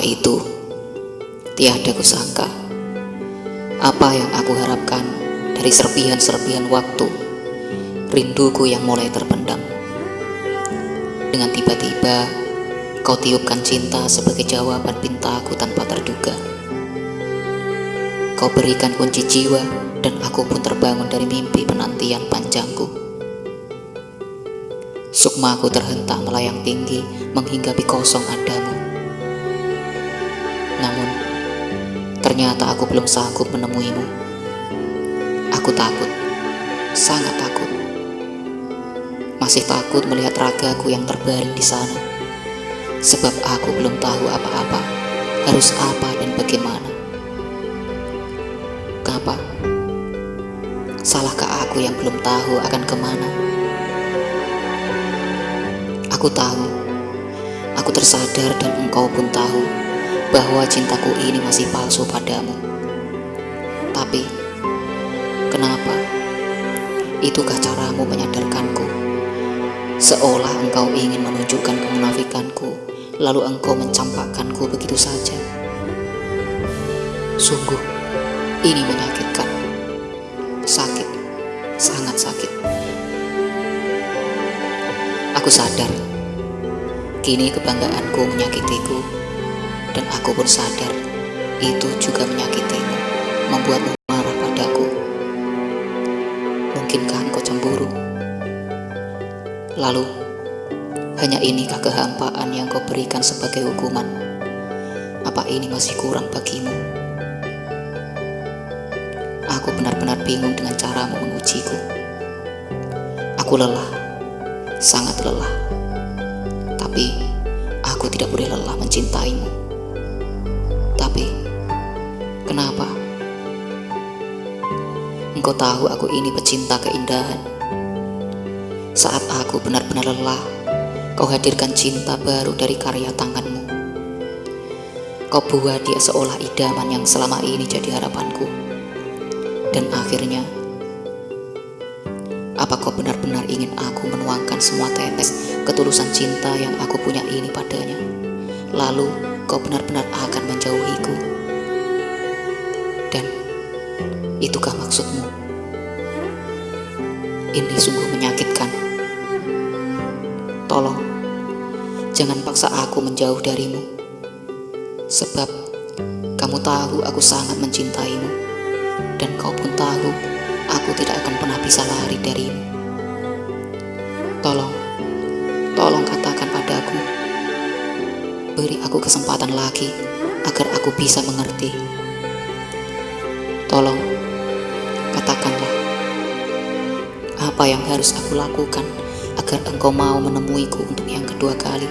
Itu, tiada kusangka apa yang aku harapkan dari serpihan-serpihan waktu, rinduku yang mulai terpendam. Dengan tiba-tiba, kau tiupkan cinta sebagai jawaban pintaku tanpa terduga. Kau berikan kunci jiwa dan aku pun terbangun dari mimpi penantian panjangku. Sukmaku terhentak melayang tinggi menghinggapi kosong adamu. Namun, ternyata aku belum sanggup menemuimu. Aku takut, sangat takut. Masih takut melihat ragaku yang terbaring di sana. Sebab aku belum tahu apa-apa, harus apa dan bagaimana. Kenapa? Salahkah aku yang belum tahu akan ke mana? Aku tahu, aku tersadar dan engkau pun tahu bahwa cintaku ini masih palsu padamu. Tapi, kenapa? Itukah caramu menyadarkanku? Seolah engkau ingin menunjukkan kemunafikanku, lalu engkau mencampakkanku begitu saja. Sungguh, ini menyakitkan. Sakit, sangat sakit. Aku sadar, kini kebanggaanku menyakitiku dan aku pun sadar itu juga menyakitimu, membuatmu marah padaku. Mungkinkah engkau cemburu? Lalu, hanya inikah kehampaan yang kau berikan sebagai hukuman? Apa ini masih kurang bagimu? Aku benar-benar bingung dengan caramu mengujiku. Aku lelah, sangat lelah. Tapi, aku tidak boleh lelah mencintaimu. Engkau tahu aku ini pecinta keindahan. Saat aku benar-benar lelah, kau hadirkan cinta baru dari karya tanganmu. Kau buat dia seolah idaman yang selama ini jadi harapanku. Dan akhirnya, apa kau benar-benar ingin aku menuangkan semua tetes ketulusan cinta yang aku punya ini padanya? Lalu, kau benar-benar akan menjauhiku. Itukah maksudmu? Ini sungguh menyakitkan. Tolong, jangan paksa aku menjauh darimu. Sebab kamu tahu aku sangat mencintaimu. Dan kau pun tahu aku tidak akan pernah bisa lari darimu. Tolong, tolong katakan padaku beri aku kesempatan lagi agar aku bisa mengerti. Tolong, katakanlah apa yang harus aku lakukan agar engkau mau menemuiku untuk yang kedua kali.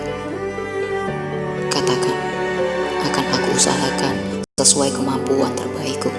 Katakan, akan aku usahakan sesuai kemampuan terbaikku.